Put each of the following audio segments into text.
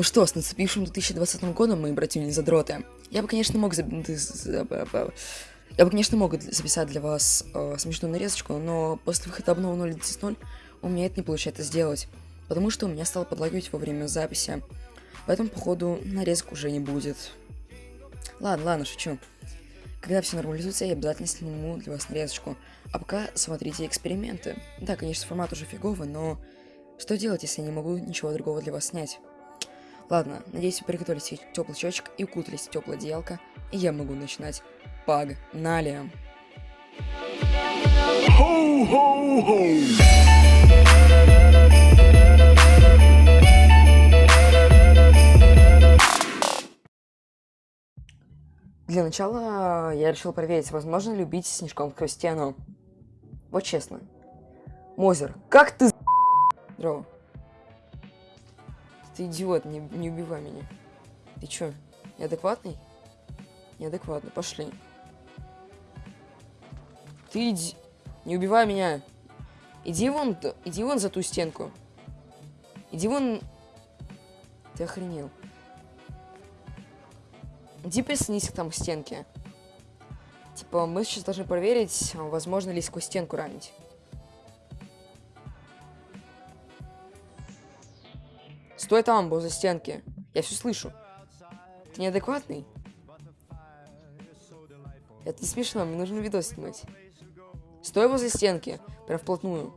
что, с наступившим 2020 годом, мои братья задроты. Я бы, конечно, мог... з- Я бы, конечно, мог записать для вас э, смешную нарезочку, но после выхода обновы 0.10.0 у меня это не получается сделать, потому что у меня стало подлагивать во время записи. Поэтому, походу, нарезок уже не будет. Ладно, ладно, шучу. Когда все нормализуется, я обязательно сниму для вас нарезочку. А пока смотрите эксперименты. Да, конечно, формат уже фиговый, но что делать, если я не могу ничего другого для вас снять? Ладно, надеюсь, вы приготовили себе теплый чечек и укутались в теплое одеялко, и я могу начинать. Погнали! Для начала я решил проверить, возможно ли убить снежком сквозь стену. Вот честно. Мозер, как ты Здорово. Ты идиот, не, не убивай меня. Ты чё, неадекватный? Неадекватный, пошли. Ты иди... Не убивай меня. Иди вон, иди вон за ту стенку. Иди вон... Ты охренел. Иди прислонись там к стенке. Типа, мы сейчас должны проверить, возможно ли сквозь стенку ранить. Стой там, возле стенки. Я все слышу. Ты неадекватный? Это не смешно, мне нужно видос снимать. Стой возле стенки, прям вплотную.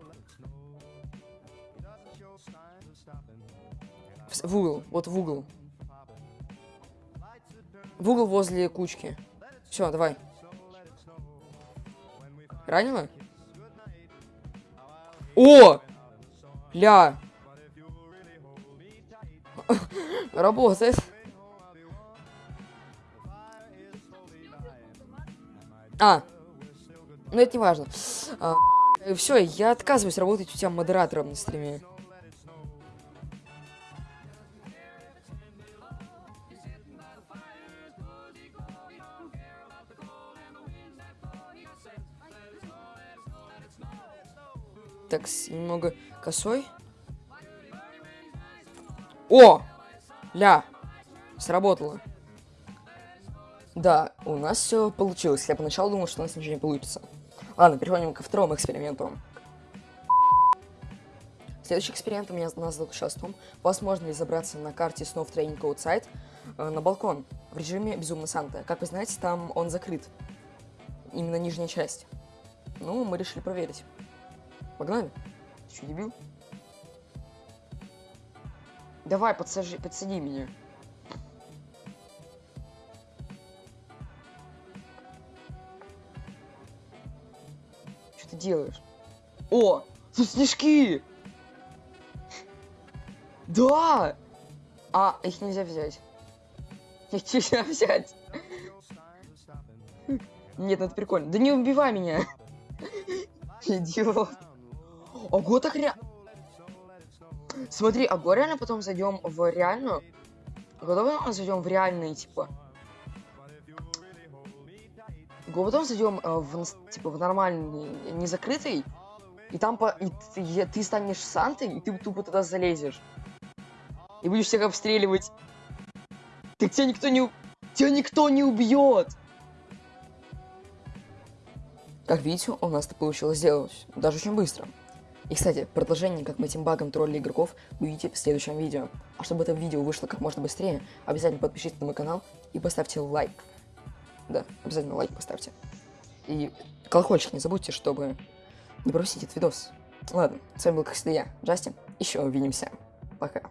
В, в угол, вот в угол. В угол возле кучки. Все, давай. Ранила? О! Ля! Работает. А. Ну это не важно. все, я отказываюсь работать у тебя модератором на стриме. Так, немного косой. О! Ля! Сработало. Да, у нас все получилось. Я поначалу думал, что у нас ничего не получится. Ладно, переходим ко второму эксперименту. Следующий эксперимент у меня нас заключался в том, возможно ли забраться на карте снов Training Outside э, на балкон в режиме Безумно Санта. Как вы знаете, там он закрыт. Именно нижняя часть. Ну, мы решили проверить. Погнали. Ты дебил? Давай, подсажи, подсади меня. Что ты делаешь? О, тут снежки! Да! А, их нельзя взять. Их нельзя взять. Нет, ну это прикольно. Да не убивай меня. Идиот. Ого, так ре... Смотри, а го реально потом зайдем в реальную? Готовы зайдем в реальный, типа? Го потом зайдем э, в, типа, в нормальный, не закрытый, и там по... и ты, ты станешь Сантой, и ты тупо туда залезешь. И будешь всех обстреливать. Так тебя никто не... Тебя никто не убьет! Как видите, у нас это получилось сделать даже очень быстро. И, кстати, продолжение, как мы этим багом тролли игроков, увидите в следующем видео. А чтобы это видео вышло как можно быстрее, обязательно подпишитесь на мой канал и поставьте лайк. Да, обязательно лайк поставьте. И колокольчик не забудьте, чтобы не пропустить этот видос. Ладно, с вами был, как всегда, я, Джастин. Еще увидимся. Пока.